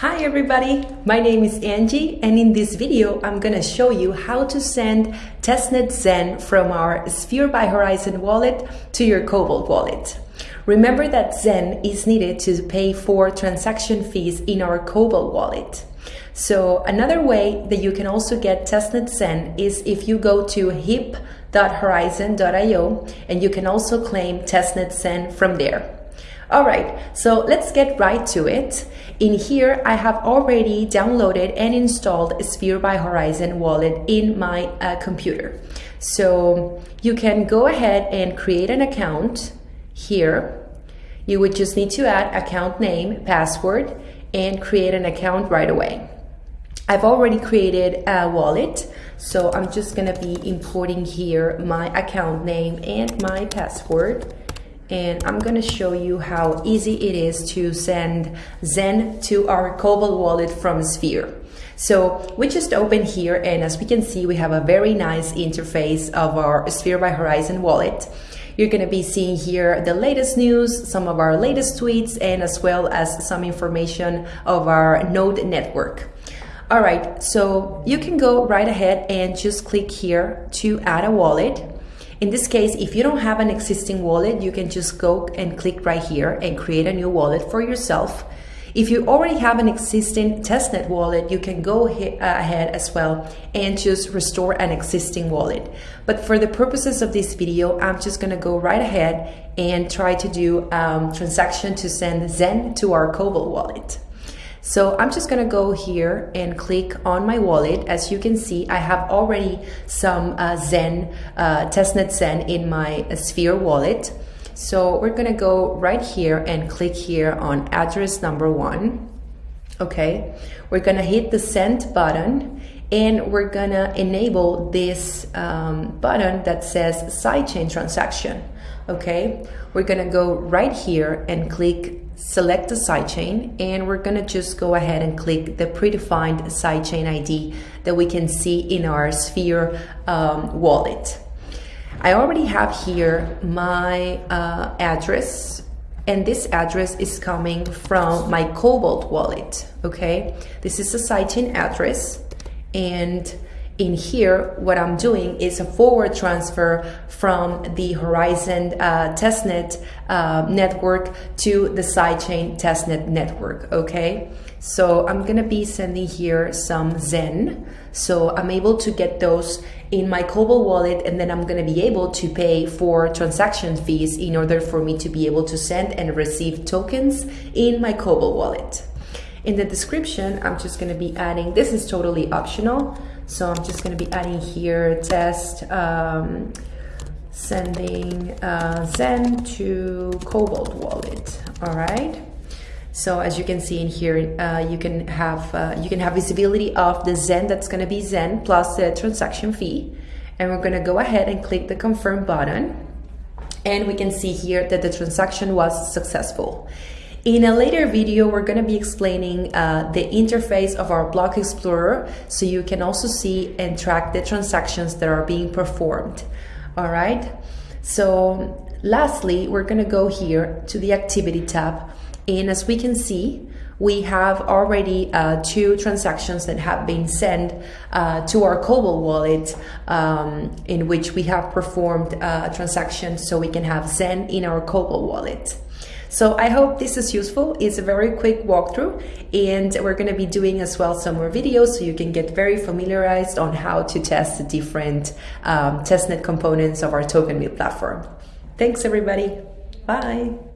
Hi everybody, my name is Angie and in this video I'm gonna show you how to send testnet Zen from our Sphere by Horizen wallet to your Cobalt wallet. Remember that Zen is needed to pay for transaction fees in our Cobalt wallet. So another way that you can also get testnet Zen is if you go to hip.horizen.io and you can also claim testnet Zen from there. All right, so let's get right to it. In here, I have already downloaded and installed Sphere by Horizen wallet in my uh, computer. So you can go ahead and create an account here. You would just need to add account name, password, and create an account right away. I've already created a wallet, so I'm just gonna be importing here my account name and my password and I'm gonna show you how easy it is to send Zen to our Cobalt wallet from Sphere. So we just open here and as we can see we have a very nice interface of our Sphere by Horizen wallet. You're going to be seeing here the latest news, some of our latest tweets, and as well as some information of our node network. All right, so you can go right ahead and just click here to add a wallet. In this case, if you don't have an existing wallet, you can just go and click right here and create a new wallet for yourself. If you already have an existing testnet wallet, you can go ahead as well and just restore an existing wallet. But for the purposes of this video, I'm just gonna go right ahead and try to do um, transaction to send Zen to our Cobalt wallet. So I'm just gonna go here and click on my wallet. As you can see, I have already some uh, Zen, uh, testnet Zen in my Sphere wallet. So we're gonna go right here and click here on address number one. Okay, we're gonna hit the send button and we're gonna enable this um, button that says sidechain transaction. Okay, we're gonna go right here and click select the sidechain and we're gonna just go ahead and click the predefined sidechain ID that we can see in our Sphere um, wallet. I already have here my uh, address and this address is coming from my Cobalt wallet, okay? This is a sidechain address and in here, what I'm doing is a forward transfer from the Horizen uh, testnet uh, network to the sidechain testnet network, okay? So I'm gonna be sending here some Zen. So I'm able to get those in my Cobalt wallet and then I'm gonna be able to pay for transaction fees in order for me to be able to send and receive tokens in my Cobalt wallet. In the description, I'm just gonna be adding, this is totally optional, so I'm just gonna be adding here test um, sending uh, Zen to Cobalt wallet, all right? So as you can see in here, uh, you can have uh, you can have visibility of the Zen that's going to be Zen plus the transaction fee. And we're going to go ahead and click the confirm button. And we can see here that the transaction was successful. In a later video, we're going to be explaining uh, the interface of our Block Explorer so you can also see and track the transactions that are being performed. All right. So lastly, we're going to go here to the activity tab. And as we can see, we have already uh, two transactions that have been sent uh, to our Cobalt wallet um, in which we have performed uh, transactions so we can have Zen in our Cobalt wallet. So I hope this is useful. It's a very quick walkthrough and we're going to be doing as well some more videos so you can get very familiarized on how to test the different um, testnet components of our token platform. Thanks everybody. Bye.